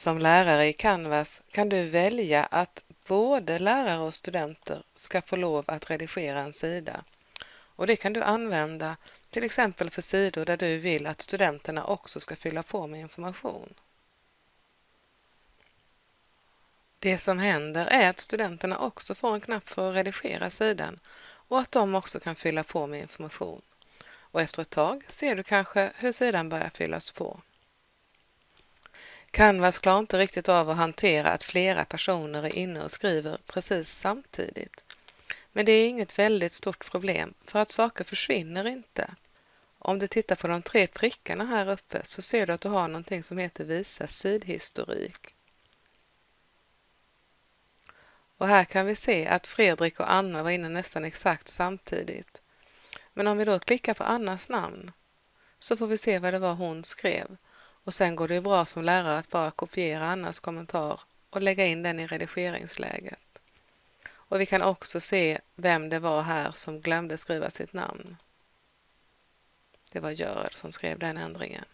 Som lärare i Canvas kan du välja att både lärare och studenter ska få lov att redigera en sida. Och det kan du använda till exempel för sidor där du vill att studenterna också ska fylla på med information. Det som händer är att studenterna också får en knapp för att redigera sidan och att de också kan fylla på med information. Och efter ett tag ser du kanske hur sidan börjar fyllas på. Canvas klarar inte riktigt av att hantera att flera personer är inne och skriver precis samtidigt. Men det är inget väldigt stort problem för att saker försvinner inte. Om du tittar på de tre prickarna här uppe så ser du att du har någonting som heter Visa sidhistorik. Och här kan vi se att Fredrik och Anna var inne nästan exakt samtidigt. Men om vi då klickar på Annas namn så får vi se vad det var hon skrev. Och sen går det ju bra som lärare att bara kopiera Annas kommentar och lägga in den i redigeringsläget. Och vi kan också se vem det var här som glömde skriva sitt namn. Det var Görel som skrev den ändringen.